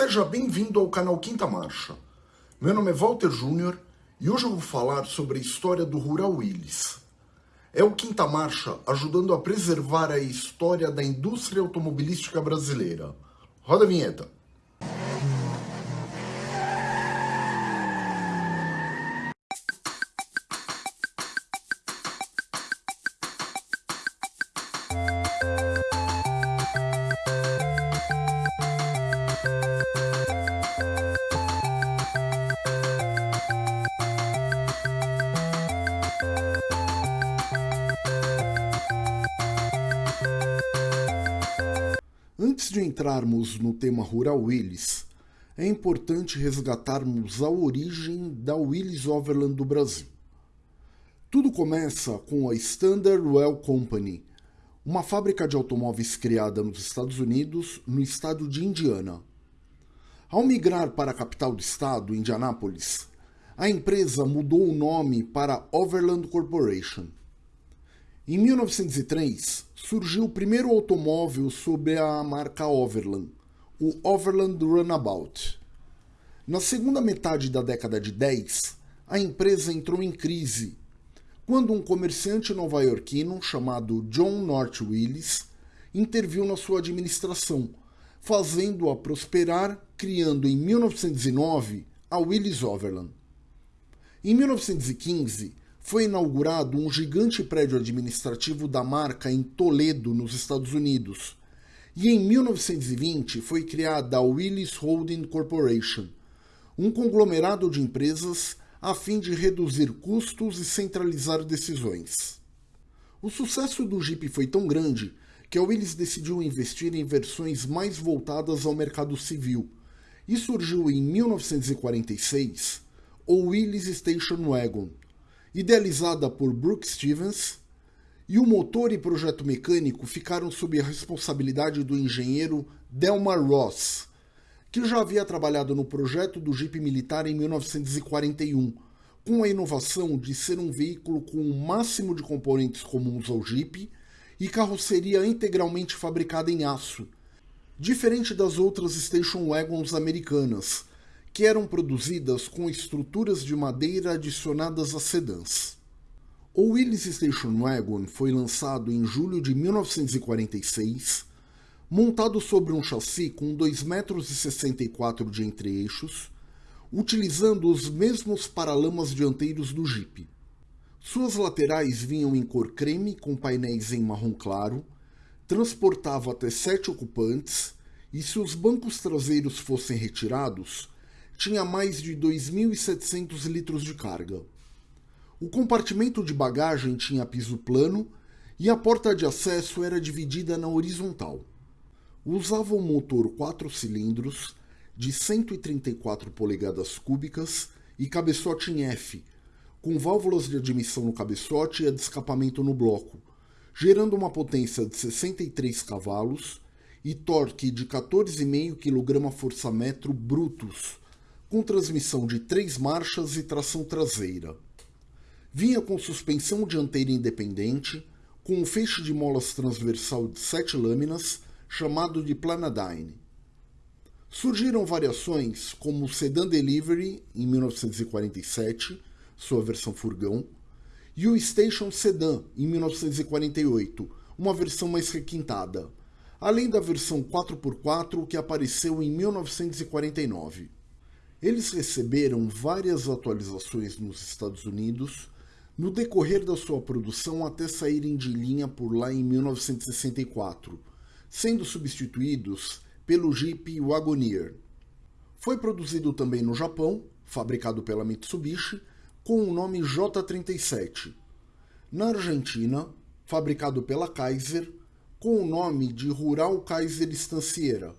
Seja bem-vindo ao canal Quinta Marcha. Meu nome é Walter Júnior e hoje eu vou falar sobre a história do Rural Willys. É o Quinta Marcha ajudando a preservar a história da indústria automobilística brasileira. Roda a vinheta. Antes de entrarmos no tema Rural Willys, é importante resgatarmos a origem da Willys Overland do Brasil. Tudo começa com a Standard Well Company, uma fábrica de automóveis criada nos Estados Unidos, no estado de Indiana. Ao migrar para a capital do estado, Indianápolis, a empresa mudou o nome para Overland Corporation. Em 1903, surgiu o primeiro automóvel sob a marca Overland, o Overland Runabout. Na segunda metade da década de 10, a empresa entrou em crise quando um comerciante nova-iorquino chamado John North Willis interviu na sua administração, fazendo-a prosperar, criando em 1909 a Willis Overland. Em 1915, foi inaugurado um gigante prédio administrativo da marca em Toledo, nos Estados Unidos. E em 1920 foi criada a Willis Holding Corporation, um conglomerado de empresas a fim de reduzir custos e centralizar decisões. O sucesso do Jeep foi tão grande que a Willis decidiu investir em versões mais voltadas ao mercado civil e surgiu em 1946 o Willis Station Wagon, idealizada por Brooke Stevens, e o motor e projeto mecânico ficaram sob a responsabilidade do engenheiro Delmar Ross, que já havia trabalhado no projeto do Jeep militar em 1941, com a inovação de ser um veículo com o máximo de componentes comuns ao Jeep e carroceria integralmente fabricada em aço, diferente das outras station wagons americanas, que eram produzidas com estruturas de madeira adicionadas a sedãs. O Willys Station Wagon foi lançado em julho de 1946, montado sobre um chassi com 2,64 m de entre-eixos, utilizando os mesmos paralamas dianteiros do Jeep. Suas laterais vinham em cor creme com painéis em marrom claro, transportava até sete ocupantes e se os bancos traseiros fossem retirados, tinha mais de 2.700 litros de carga. O compartimento de bagagem tinha piso plano e a porta de acesso era dividida na horizontal. Usava um motor 4 cilindros de 134 polegadas cúbicas e cabeçote em F, com válvulas de admissão no cabeçote e de escapamento no bloco, gerando uma potência de 63 cavalos e torque de 14,5 kgfm brutos com transmissão de três marchas e tração traseira. Vinha com suspensão dianteira independente, com um feixe de molas transversal de sete lâminas, chamado de Planadyne. Surgiram variações como o Sedan Delivery, em 1947, sua versão furgão, e o Station Sedan, em 1948, uma versão mais requintada, além da versão 4x4 que apareceu em 1949. Eles receberam várias atualizações nos Estados Unidos no decorrer da sua produção até saírem de linha por lá em 1964, sendo substituídos pelo Jeep Wagoneer. Foi produzido também no Japão, fabricado pela Mitsubishi, com o nome J37. Na Argentina, fabricado pela Kaiser, com o nome de Rural Kaiser Estanciera.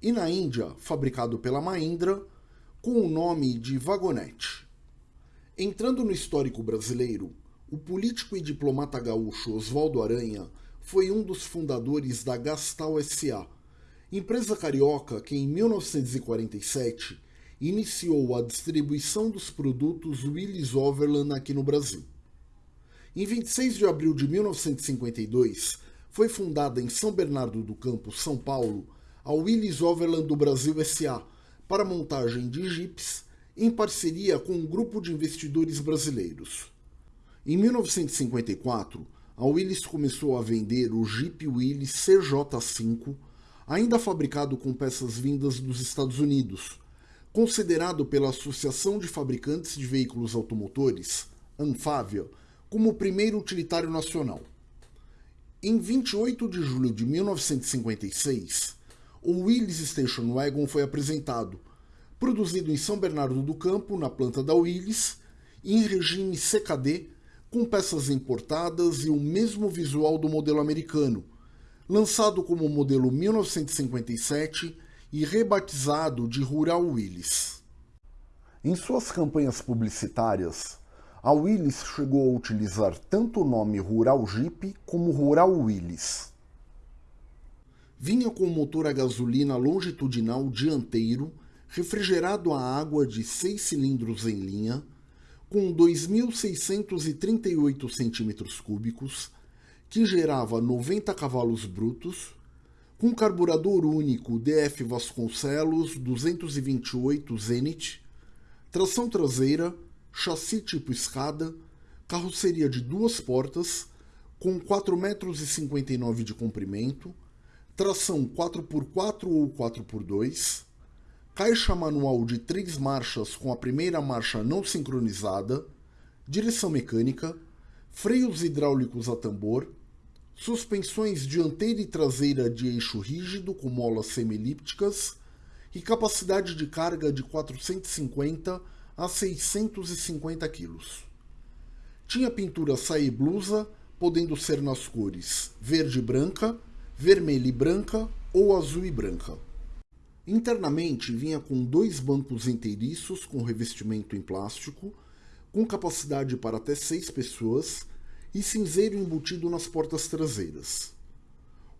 E na Índia, fabricado pela Mahindra, com o nome de Vagonete. Entrando no histórico brasileiro, o político e diplomata gaúcho Oswaldo Aranha foi um dos fundadores da Gastal SA, empresa carioca que em 1947 iniciou a distribuição dos produtos Willis Overland aqui no Brasil. Em 26 de abril de 1952, foi fundada em São Bernardo do Campo, São Paulo, a Willys Overland do Brasil SA para montagem de jipes em parceria com um grupo de investidores brasileiros. Em 1954, a Willys começou a vender o Jeep Willys CJ5, ainda fabricado com peças vindas dos Estados Unidos, considerado pela Associação de Fabricantes de Veículos Automotores, ANFAVIA, como o primeiro utilitário nacional. Em 28 de julho de 1956, o Willys Station Wagon foi apresentado, produzido em São Bernardo do Campo, na planta da Willys, em regime CKD, com peças importadas e o mesmo visual do modelo americano, lançado como modelo 1957 e rebatizado de Rural Willys. Em suas campanhas publicitárias, a Willys chegou a utilizar tanto o nome Rural Jeep como Rural Willys. Vinha com motor a gasolina longitudinal dianteiro, refrigerado a água de 6 cilindros em linha, com 2.638 cm3, que gerava 90 cavalos brutos, com carburador único DF Vasconcelos 228 Zenit, tração traseira, chassi tipo escada, carroceria de duas portas, com 4,59 metros de comprimento, tração 4x4 ou 4x2, caixa manual de três marchas com a primeira marcha não sincronizada, direção mecânica, freios hidráulicos a tambor, suspensões dianteira e traseira de eixo rígido com molas semi-elípticas e capacidade de carga de 450 a 650 kg. Tinha pintura saia e blusa, podendo ser nas cores verde e branca, vermelha e branca ou azul e branca. Internamente vinha com dois bancos inteiriços com revestimento em plástico, com capacidade para até seis pessoas e cinzeiro embutido nas portas traseiras.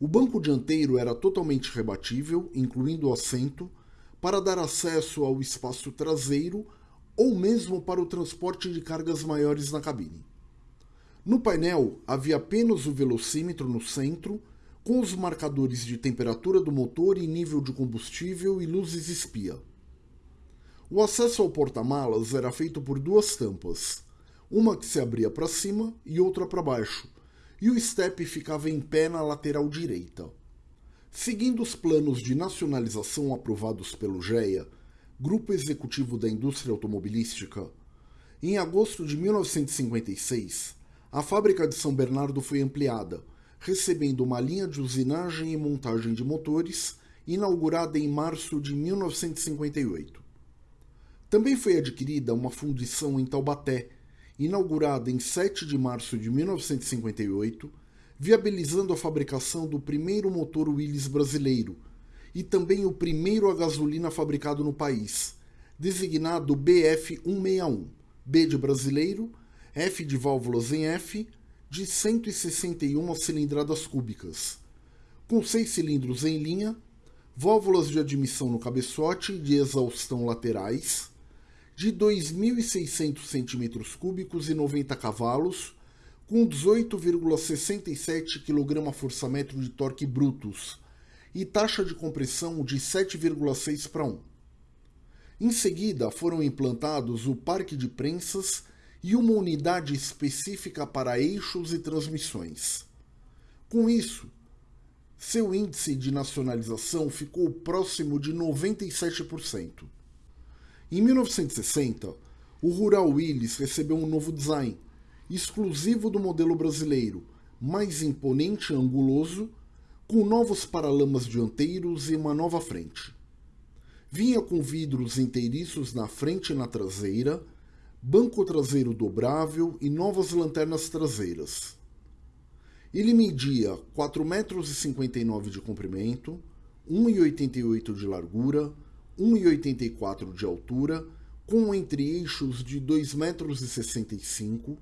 O banco dianteiro era totalmente rebatível, incluindo o assento, para dar acesso ao espaço traseiro ou mesmo para o transporte de cargas maiores na cabine. No painel havia apenas o velocímetro no centro, com os marcadores de temperatura do motor e nível de combustível e luzes espia. O acesso ao porta-malas era feito por duas tampas, uma que se abria para cima e outra para baixo, e o step ficava em pé na lateral direita. Seguindo os planos de nacionalização aprovados pelo GEA, Grupo Executivo da Indústria Automobilística, em agosto de 1956, a fábrica de São Bernardo foi ampliada, recebendo uma linha de usinagem e montagem de motores, inaugurada em março de 1958. Também foi adquirida uma fundição em Taubaté, inaugurada em 7 de março de 1958, viabilizando a fabricação do primeiro motor Willys brasileiro, e também o primeiro a gasolina fabricado no país, designado BF161, B de brasileiro, F de válvulas em F, de 161 cilindradas cúbicas, com seis cilindros em linha, válvulas de admissão no cabeçote e de exaustão laterais, de 2.600 cm3 e 90 cavalos, com 18,67 kgfm de torque brutos, e taxa de compressão de 7,6 para 1. Em seguida, foram implantados o parque de prensas e uma unidade específica para eixos e transmissões. Com isso, seu índice de nacionalização ficou próximo de 97%. Em 1960, o Rural Willys recebeu um novo design, exclusivo do modelo brasileiro, mais imponente e anguloso, com novos paralamas dianteiros e uma nova frente. Vinha com vidros inteiriços na frente e na traseira, banco traseiro dobrável e novas lanternas traseiras. Ele media 4,59 metros de comprimento, 1,88 de largura, 1,84 de altura, com entre-eixos de 2,65 metros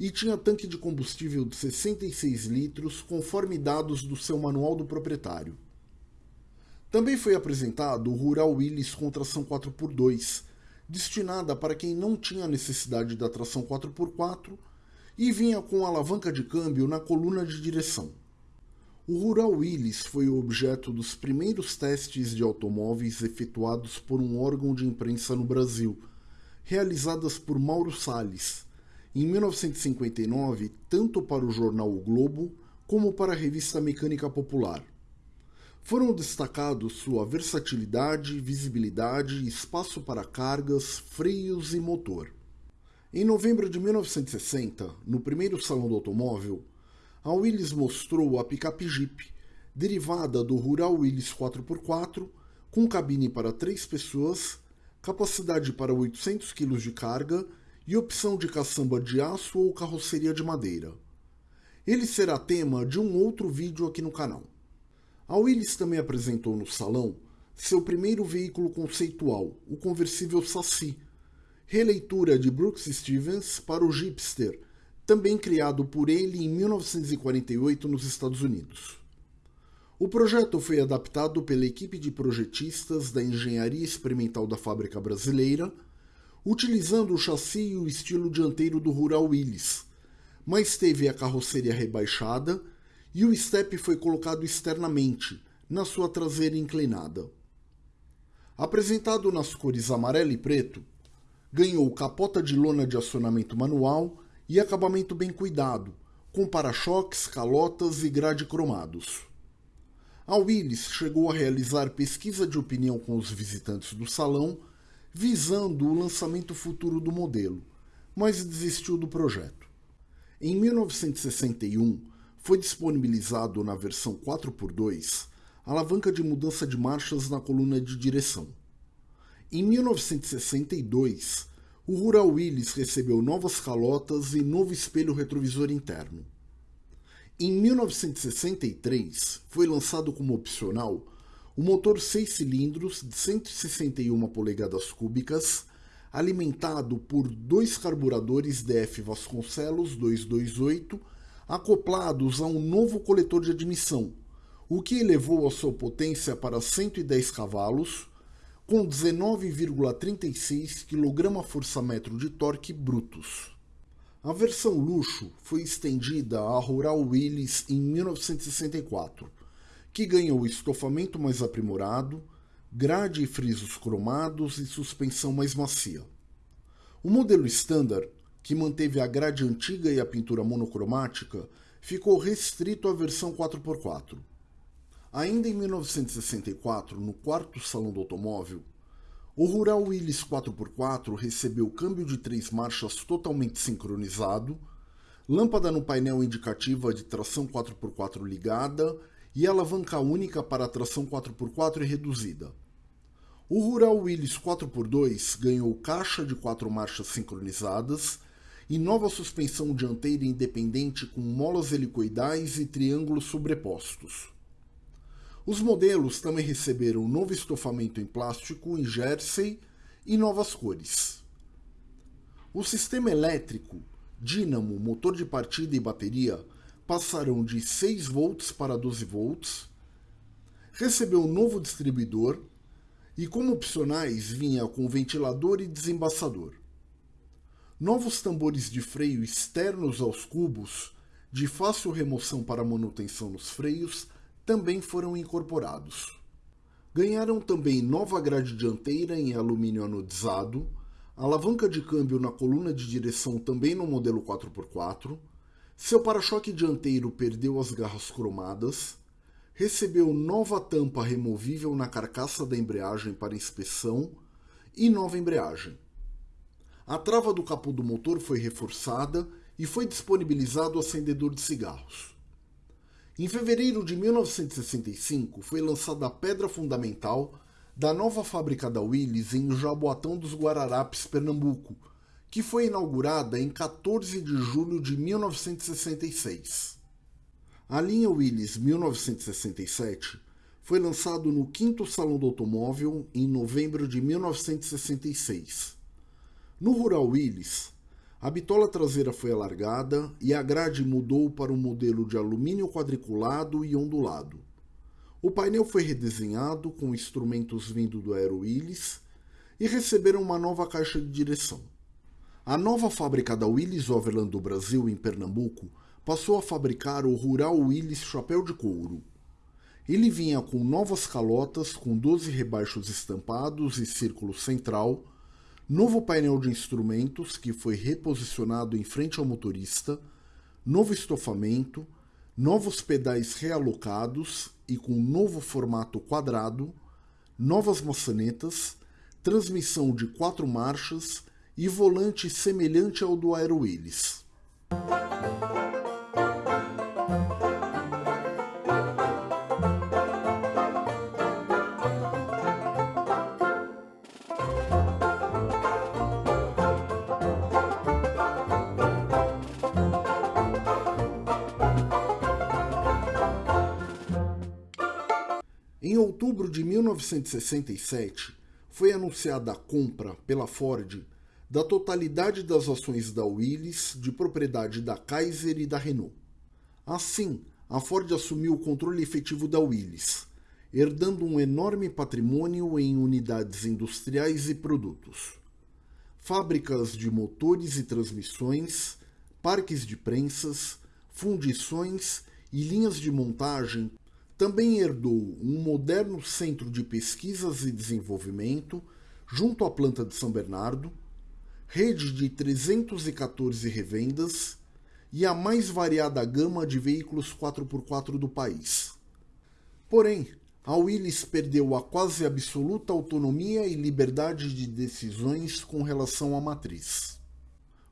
e tinha tanque de combustível de 66 litros, conforme dados do seu manual do proprietário. Também foi apresentado o Rural Willys com tração 4x2, destinada para quem não tinha necessidade da tração 4x4 e vinha com alavanca de câmbio na coluna de direção. o Rural Willys foi o objeto dos primeiros testes de automóveis efetuados por um órgão de imprensa no Brasil, realizadas por Mauro Salles, em 1959, tanto para o jornal O Globo como para a revista Mecânica Popular. Foram destacados sua versatilidade, visibilidade, espaço para cargas, freios e motor. Em novembro de 1960, no primeiro Salão do Automóvel, a Willys mostrou a picape Jeep, derivada do Rural Willys 4x4, com cabine para três pessoas, capacidade para 800 kg de carga e opção de caçamba de aço ou carroceria de madeira. Ele será tema de um outro vídeo aqui no canal. A Willys também apresentou no salão seu primeiro veículo conceitual, o conversível Saci, releitura de Brooks Stevens para o Jeepster, também criado por ele em 1948 nos Estados Unidos. O projeto foi adaptado pela equipe de projetistas da Engenharia Experimental da Fábrica Brasileira, utilizando o chassi e o estilo dianteiro do Rural Willys, mas teve a carroceria rebaixada e o step foi colocado externamente, na sua traseira inclinada. Apresentado nas cores amarelo e preto, ganhou capota de lona de acionamento manual e acabamento bem cuidado, com para-choques, calotas e grade cromados. A Willis chegou a realizar pesquisa de opinião com os visitantes do salão, visando o lançamento futuro do modelo, mas desistiu do projeto. Em 1961, foi disponibilizado na versão 4x2 alavanca de mudança de marchas na coluna de direção. Em 1962, o Rural Willys recebeu novas calotas e novo espelho retrovisor interno. Em 1963, foi lançado como opcional o motor 6 cilindros de 161 polegadas cúbicas, alimentado por dois carburadores DF Vasconcelos 228, acoplados a um novo coletor de admissão, o que elevou a sua potência para 110 cavalos, com 19,36 kgfm de torque brutos. A versão luxo foi estendida à Rural Willys em 1964, que ganhou estofamento mais aprimorado, grade e frisos cromados e suspensão mais macia. O modelo Standard, que manteve a grade antiga e a pintura monocromática, ficou restrito à versão 4x4. Ainda em 1964, no quarto Salão do Automóvel, o Rural Willys 4x4 recebeu câmbio de três marchas totalmente sincronizado, lâmpada no painel indicativa de tração 4x4 ligada e alavanca única para tração 4x4 e reduzida. O Rural Willys 4x2 ganhou caixa de quatro marchas sincronizadas e nova suspensão dianteira independente com molas helicoidais e triângulos sobrepostos. Os modelos também receberam novo estofamento em plástico em jersey e novas cores. O sistema elétrico, dínamo, motor de partida e bateria passarão de 6 volts para 12 volts, recebeu um novo distribuidor e como opcionais vinha com ventilador e desembaçador. Novos tambores de freio externos aos cubos, de fácil remoção para manutenção nos freios, também foram incorporados. Ganharam também nova grade dianteira em alumínio anodizado, alavanca de câmbio na coluna de direção também no modelo 4x4, seu para-choque dianteiro perdeu as garras cromadas, recebeu nova tampa removível na carcaça da embreagem para inspeção e nova embreagem. A trava do capô do motor foi reforçada e foi disponibilizado acendedor de cigarros. Em fevereiro de 1965, foi lançada a pedra fundamental da nova fábrica da Willys em Jaboatão dos Guararapes, Pernambuco, que foi inaugurada em 14 de julho de 1966. A linha Willys 1967 foi lançado no 5 Salão do Automóvel em novembro de 1966. No Rural Willys, a bitola traseira foi alargada e a grade mudou para um modelo de alumínio quadriculado e ondulado. O painel foi redesenhado com instrumentos vindo do Aero Willys e receberam uma nova caixa de direção. A nova fábrica da Willys Overland do Brasil, em Pernambuco, passou a fabricar o Rural Willis Chapéu de Couro. Ele vinha com novas calotas com 12 rebaixos estampados e círculo central, novo painel de instrumentos que foi reposicionado em frente ao motorista, novo estofamento, novos pedais realocados e com novo formato quadrado, novas maçanetas, transmissão de quatro marchas e volante semelhante ao do Aero Willis. 1967, foi anunciada a compra pela Ford da totalidade das ações da Willys de propriedade da Kaiser e da Renault. Assim, a Ford assumiu o controle efetivo da Willys, herdando um enorme patrimônio em unidades industriais e produtos. Fábricas de motores e transmissões, parques de prensas, fundições e linhas de montagem também herdou um moderno centro de pesquisas e desenvolvimento junto à planta de São Bernardo, rede de 314 revendas e a mais variada gama de veículos 4x4 do país. Porém, a Willys perdeu a quase absoluta autonomia e liberdade de decisões com relação à matriz.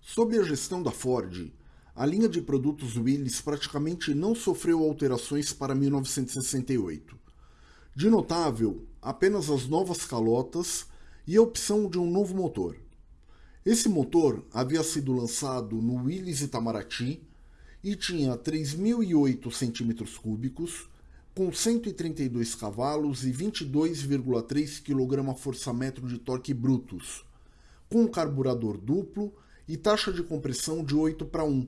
Sob a gestão da Ford, a linha de produtos Willys praticamente não sofreu alterações para 1968. De notável, apenas as novas calotas e a opção de um novo motor. Esse motor havia sido lançado no Willys Itamaraty e tinha 3.008 cm3, com 132 cavalos e 22,3 kgfm de torque brutos, com carburador duplo e taxa de compressão de 8 para 1,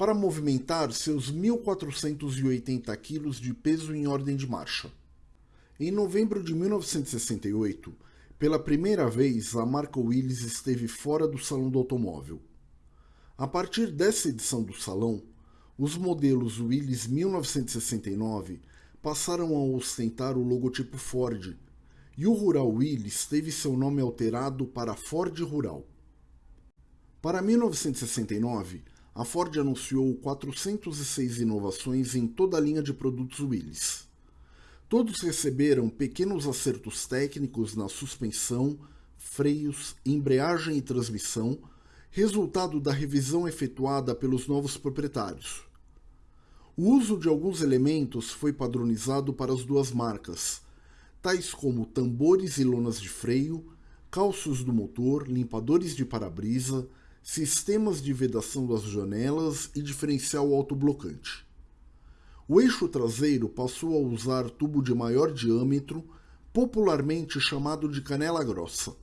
para movimentar seus 1.480 kg de peso em ordem de marcha. Em novembro de 1968, pela primeira vez a marca Willys esteve fora do Salão do Automóvel. A partir dessa edição do salão, os modelos Willys 1969 passaram a ostentar o logotipo Ford, e o Rural Willys teve seu nome alterado para Ford Rural. Para 1969, a Ford anunciou 406 inovações em toda a linha de produtos Willys. Todos receberam pequenos acertos técnicos na suspensão, freios, embreagem e transmissão, resultado da revisão efetuada pelos novos proprietários. O uso de alguns elementos foi padronizado para as duas marcas, tais como tambores e lonas de freio, calços do motor, limpadores de para-brisa, sistemas de vedação das janelas e diferencial autoblocante. O eixo traseiro passou a usar tubo de maior diâmetro, popularmente chamado de canela grossa.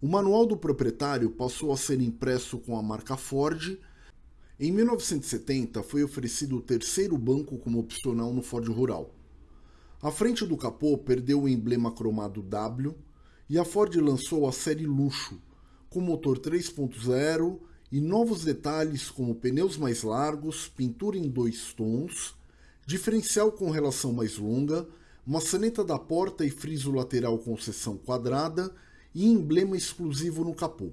O manual do proprietário passou a ser impresso com a marca Ford. Em 1970 foi oferecido o terceiro banco como opcional no Ford Rural. A frente do capô perdeu o emblema cromado W e a Ford lançou a série Luxo, com motor 3.0 e novos detalhes como pneus mais largos, pintura em dois tons, diferencial com relação mais longa, maçaneta da porta e friso lateral com seção quadrada e emblema exclusivo no capô.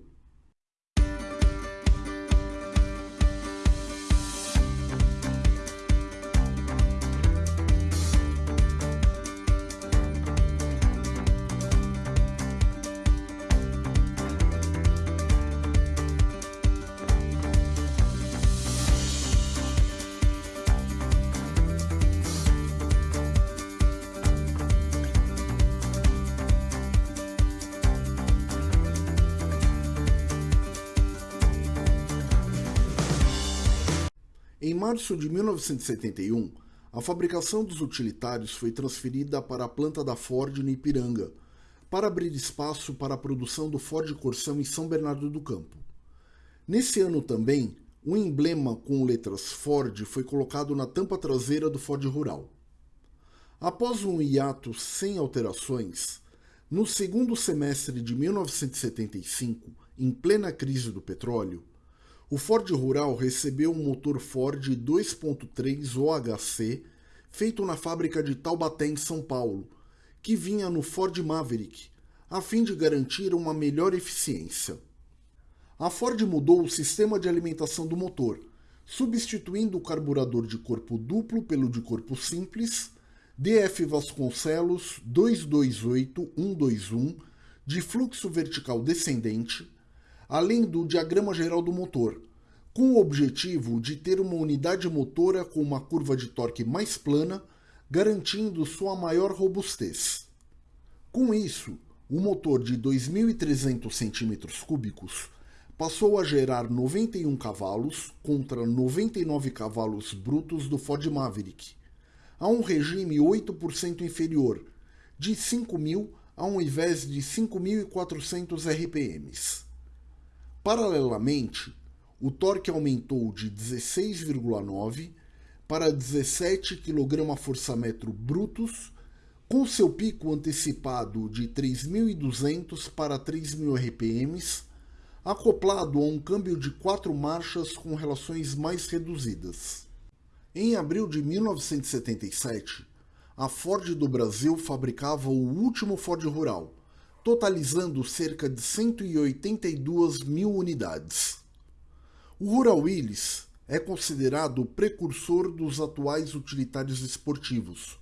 Em março de 1971, a fabricação dos utilitários foi transferida para a planta da Ford no Ipiranga, para abrir espaço para a produção do Ford Corsão em São Bernardo do Campo. Nesse ano também, um emblema com letras Ford foi colocado na tampa traseira do Ford Rural. Após um hiato sem alterações, no segundo semestre de 1975, em plena crise do petróleo, o Ford Rural recebeu um motor Ford 2.3 OHC feito na fábrica de Taubaté, em São Paulo, que vinha no Ford Maverick, a fim de garantir uma melhor eficiência. A Ford mudou o sistema de alimentação do motor, substituindo o carburador de corpo duplo pelo de corpo simples, DF Vasconcelos 228121 de fluxo vertical descendente, além do diagrama geral do motor, com o objetivo de ter uma unidade motora com uma curva de torque mais plana, garantindo sua maior robustez. Com isso, o motor de 2.300 cm3 passou a gerar 91 cavalos contra 99 cavalos brutos do Ford Maverick, a um regime 8% inferior, de 5.000 ao invés de 5.400 RPMs. Paralelamente, o torque aumentou de 16,9 para 17 kgfm brutos, com seu pico antecipado de 3.200 para 3.000 RPMs, acoplado a um câmbio de quatro marchas com relações mais reduzidas. Em abril de 1977, a Ford do Brasil fabricava o último Ford Rural, totalizando cerca de 182 mil unidades. O Rural Willys é considerado o precursor dos atuais utilitários esportivos,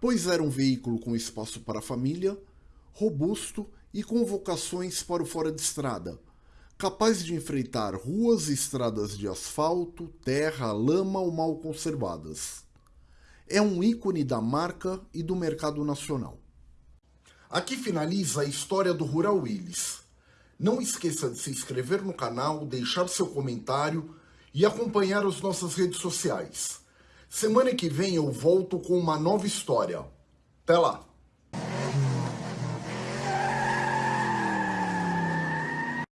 pois era um veículo com espaço para a família, robusto e com vocações para o fora de estrada, capaz de enfrentar ruas e estradas de asfalto, terra, lama ou mal conservadas é um ícone da marca e do mercado nacional. Aqui finaliza a história do Rural Willis. Não esqueça de se inscrever no canal, deixar seu comentário e acompanhar as nossas redes sociais. Semana que vem eu volto com uma nova história. Até lá!